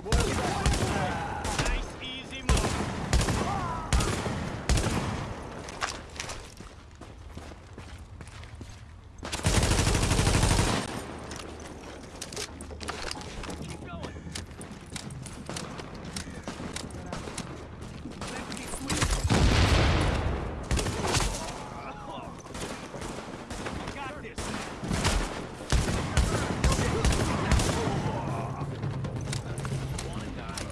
Hey, what is that? Nice, easy move. Keep going. Let's get sweet. Got this. Wanna die?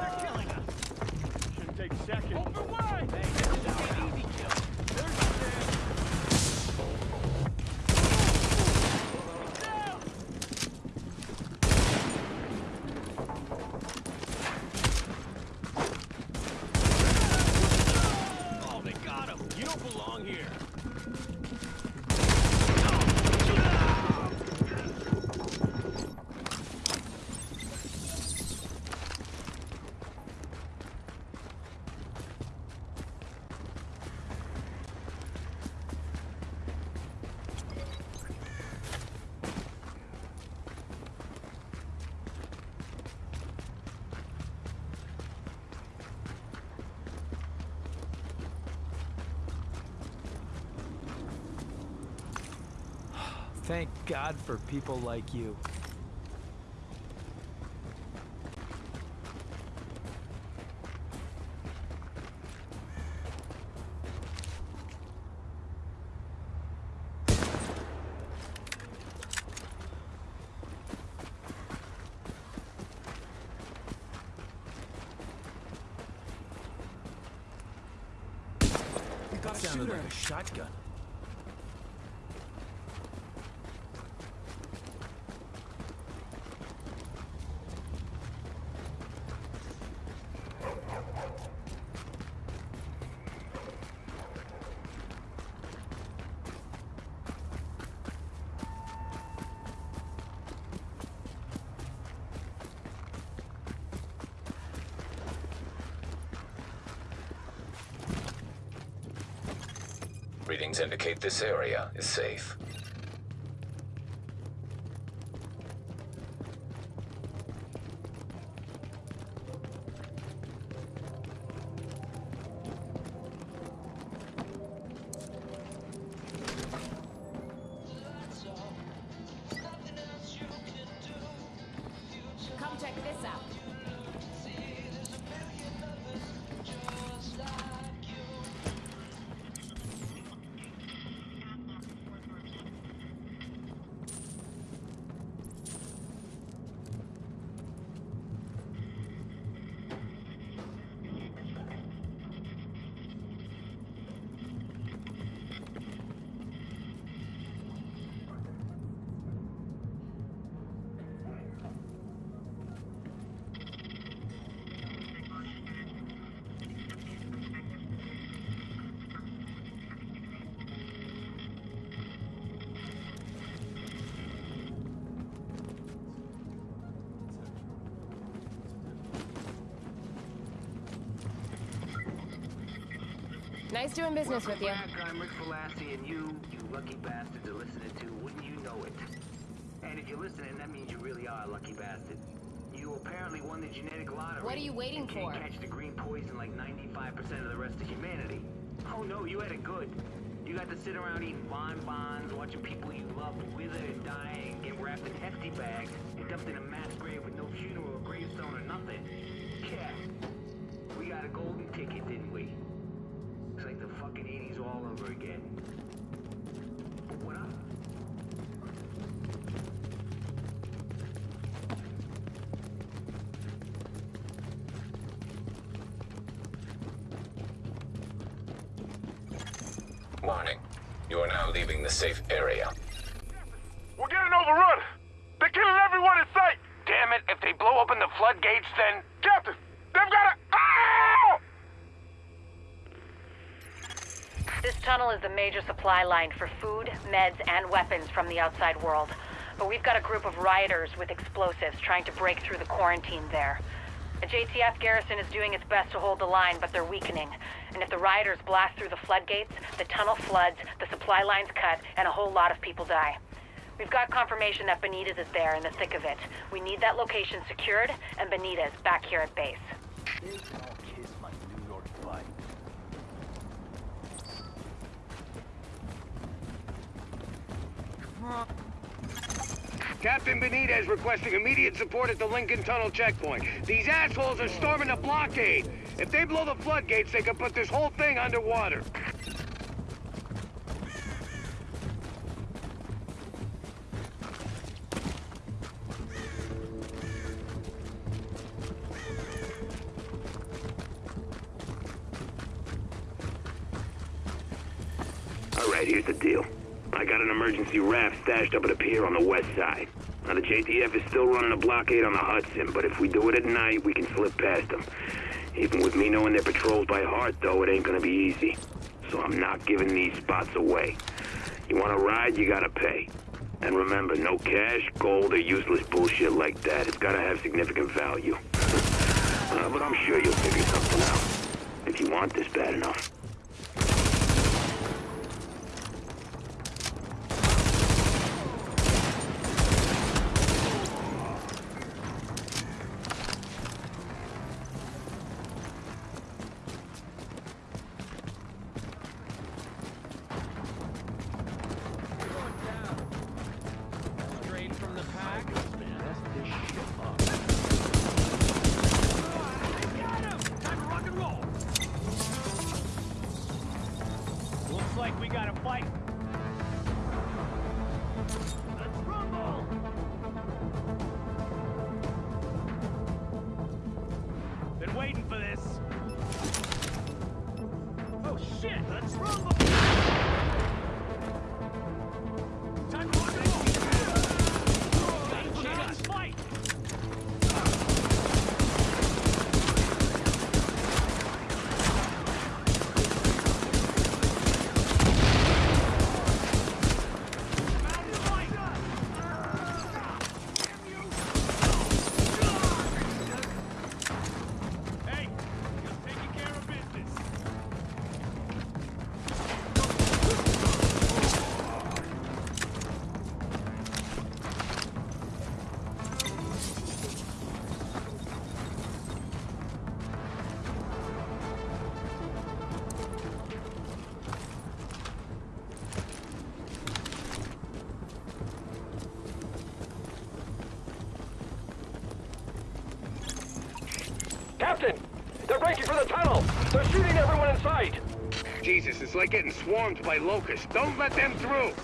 They're killing us. Shouldn't take seconds. Open wide. Hey, this is an easy kill. There's the man. Down. Oh, they got him. You don't belong here. Thank God for people like you. got a Sounded shooter. like a shotgun. Readings indicate this area is safe. Nice doing business with you. Back. I'm Rick Velassi, and you, you lucky bastards are listening to Wouldn't You Know It. And if you're listening, that means you really are a lucky bastard. You apparently won the genetic lottery. What are you waiting for? catch the green poison like 95% of the rest of humanity. Oh no, you had it good. You got to sit around eating bonbons, watching people you love wither and die and get wrapped in hefty bags and dumped in a mass grave with no funeral or gravestone or nothing. Yeah. We got a golden ticket, didn't we? Fucking 80s all over again. Up? Warning. You are now leaving the safe area. We're getting overrun. They're killing everyone in sight. Damn it, if they blow open the floodgates, then... Captain, they've got a... Ah! This tunnel is the major supply line for food, meds, and weapons from the outside world. But we've got a group of rioters with explosives trying to break through the quarantine there. The JTF garrison is doing its best to hold the line, but they're weakening. And if the rioters blast through the floodgates, the tunnel floods, the supply lines cut, and a whole lot of people die. We've got confirmation that Benitez is there in the thick of it. We need that location secured, and Benitez back here at base. They all kiss my New York butt. Captain Benitez requesting immediate support at the Lincoln Tunnel checkpoint. These assholes are storming the blockade. If they blow the floodgates, they could put this whole thing underwater. Emergency raft stashed up at a pier on the west side. Now, the JTF is still running a blockade on the Hudson, but if we do it at night, we can slip past them. Even with me knowing their patrols by heart, though, it ain't gonna be easy. So I'm not giving these spots away. You wanna ride, you gotta pay. And remember, no cash, gold, or useless bullshit like that. It's gotta have significant value. Uh, but I'm sure you'll figure something out. If you want this bad enough. Shit! Let's rumble! Captain! They're breaking for the tunnel! They're shooting everyone in sight! Jesus, it's like getting swarmed by locusts. Don't let them through!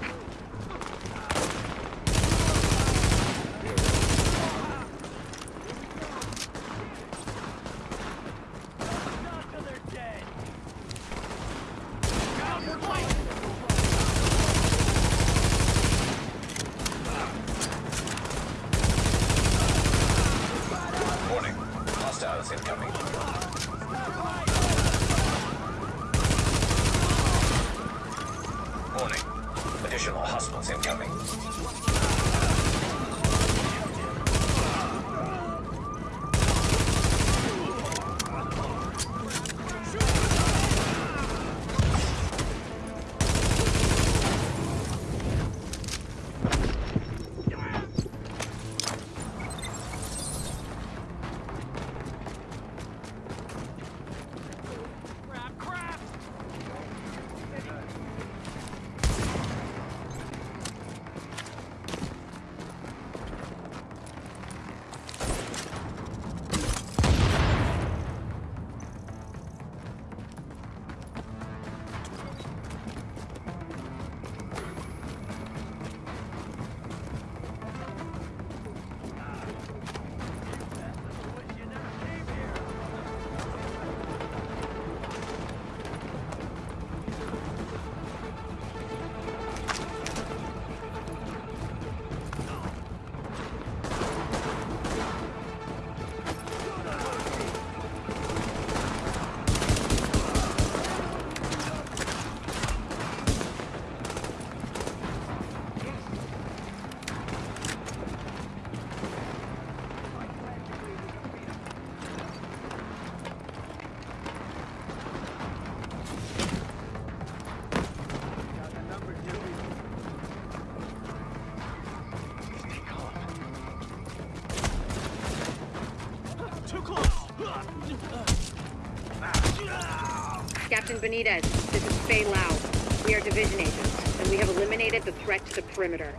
Benitez, this is Faye Lau. We are division agents, and we have eliminated the threat to the perimeter.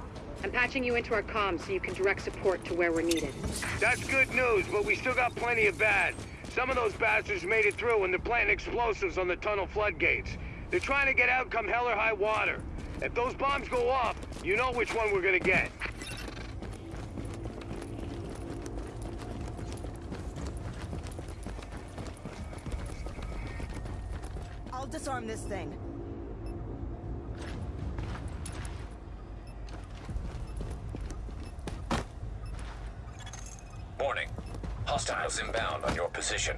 I'm patching you into our comms so you can direct support to where we're needed. That's good news, but we still got plenty of bad. Some of those bastards made it through and they're planting explosives on the tunnel floodgates. They're trying to get out come hell or high water. If those bombs go off, you know which one we're gonna get. This thing. Warning. Hostiles inbound on your position.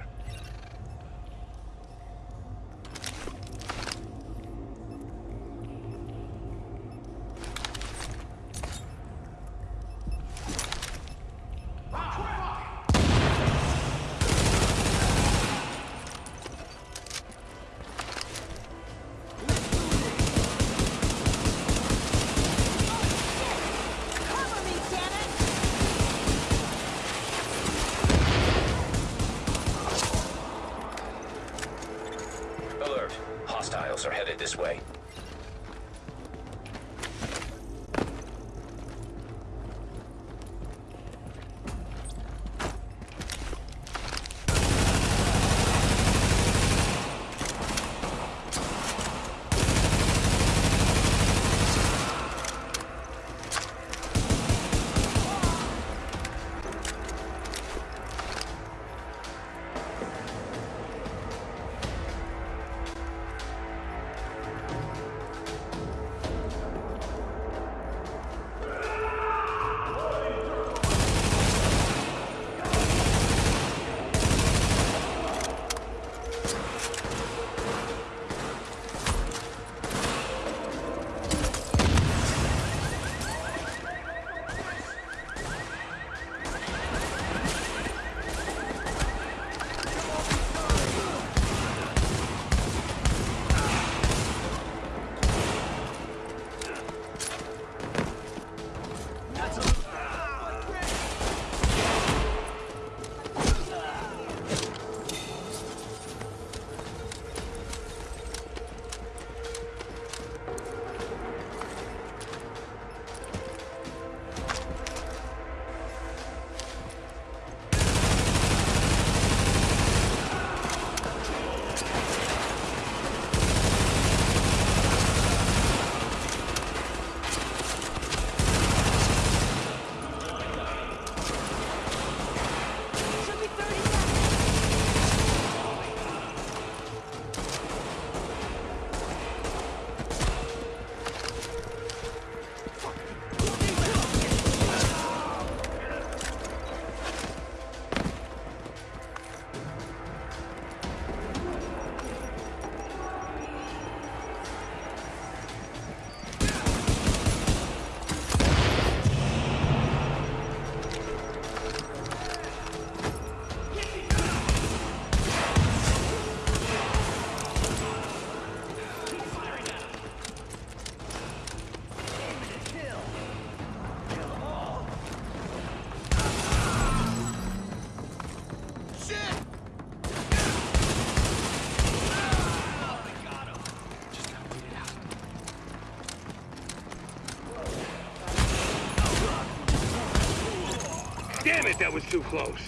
Too close.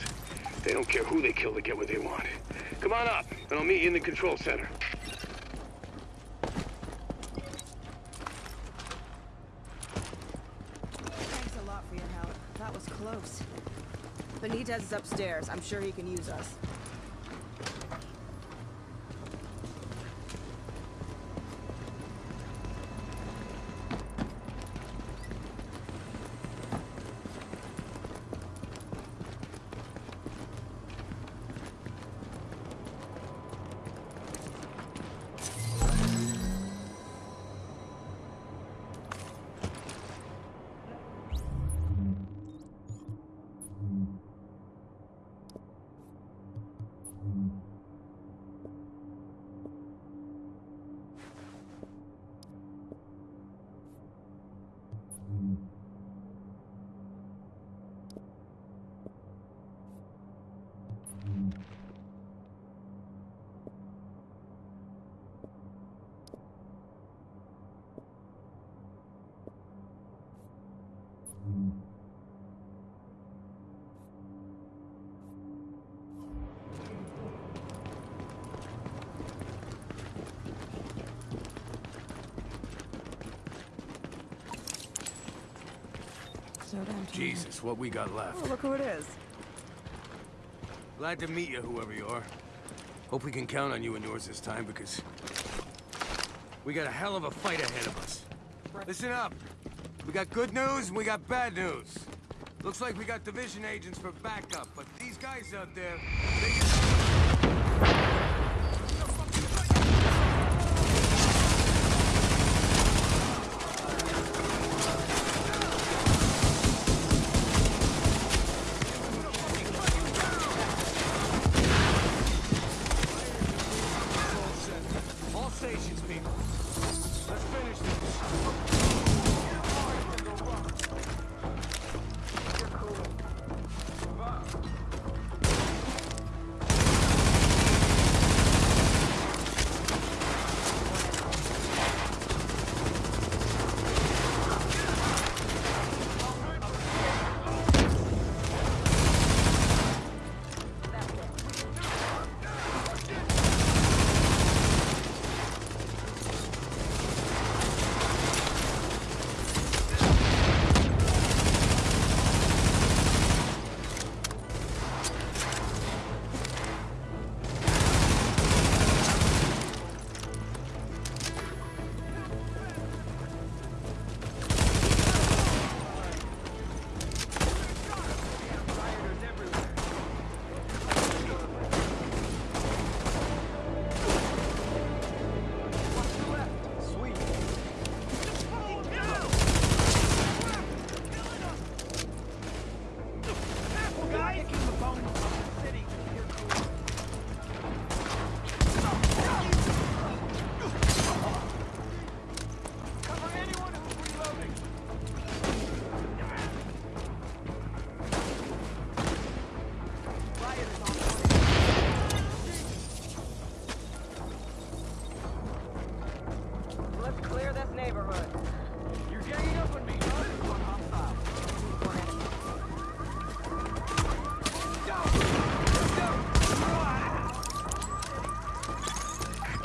They don't care who they kill to get what they want. Come on up, and I'll meet you in the control center. Thanks a lot for your help. That was close. Benitez is upstairs. I'm sure he can use us. Jesus, what we got left. Oh, look who it is. Glad to meet you, whoever you are. Hope we can count on you and yours this time, because... We got a hell of a fight ahead of us. Listen up. We got good news and we got bad news. Looks like we got division agents for backup, but these guys out there,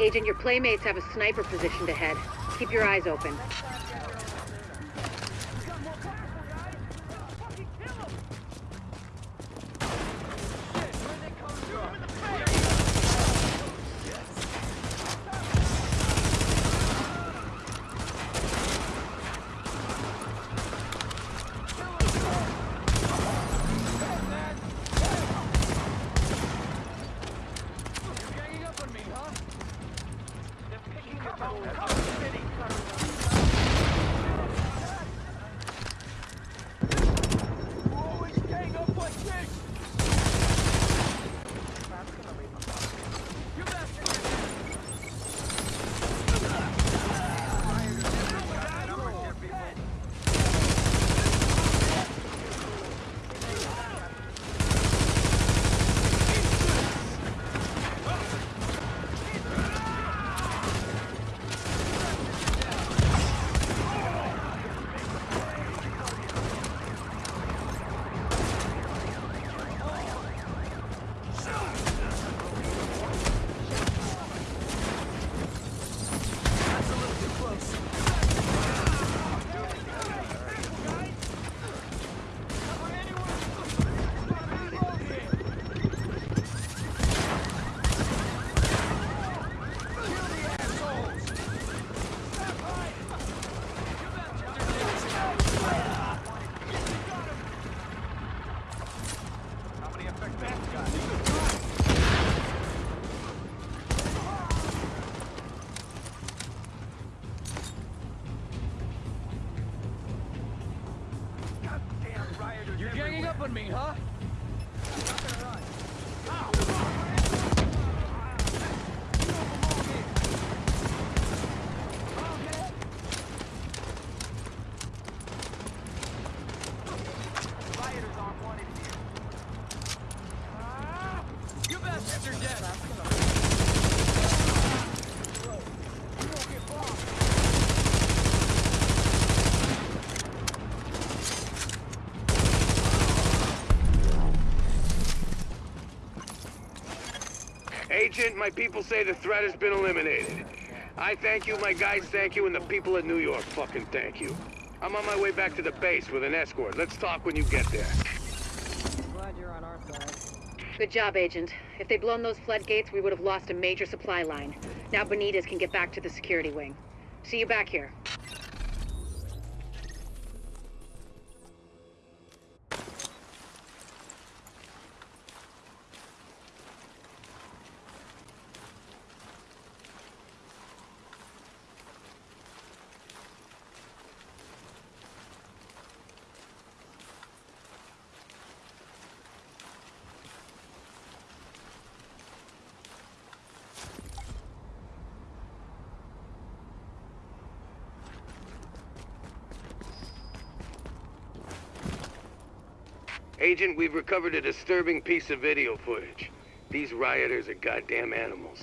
Agent, your playmates have a sniper positioned ahead. Keep your eyes open. Agent, my people say the threat has been eliminated. I thank you, my guys thank you, and the people of New York fucking thank you. I'm on my way back to the base with an escort. Let's talk when you get there. Glad you're on our side. Good job, Agent. If they'd blown those floodgates, we would have lost a major supply line. Now Benitez can get back to the security wing. See you back here. Agent, we've recovered a disturbing piece of video footage. These rioters are goddamn animals.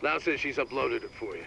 Lau says she's uploaded it for you.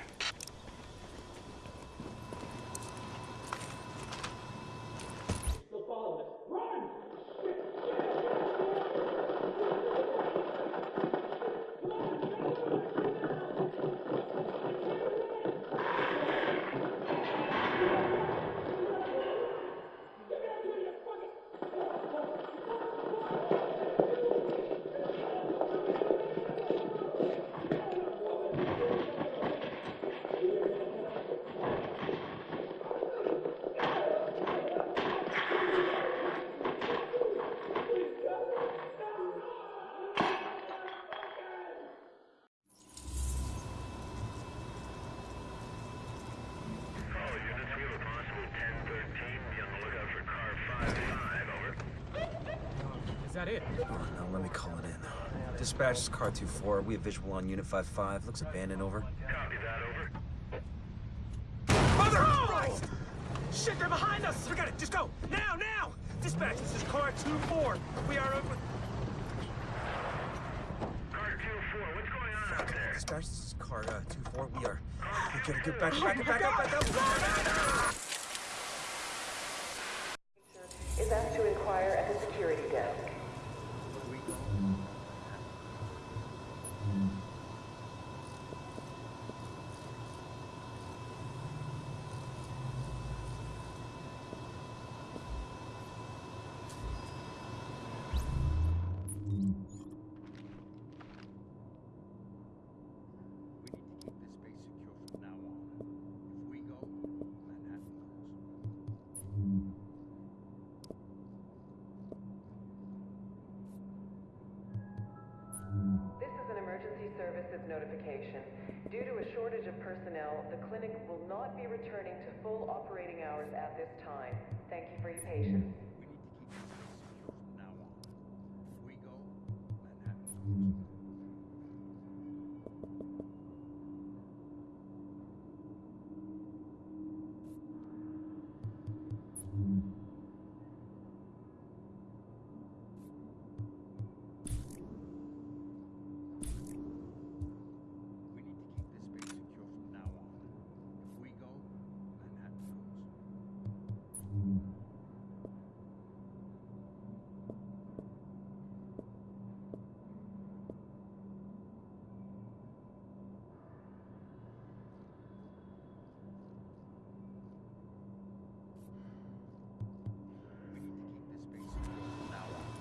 It? Oh, no, let me call it in. Dispatch is car 2-4. We have visual on Unit 5-5. Looks abandoned, over. Mother Christ! Shit, they're behind us! Forget it, just go! Now, now! Dispatch, this is car 2-4. We are over... What's going on out Dispatch, this is car uh, 2-4. We are... We gotta get back, back, back up, back up! is asked to inquire at the security desk. Will not be returning to full operating hours at this time. Thank you for your patience.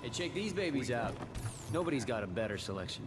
Hey, check these babies out. Nobody's got a better selection.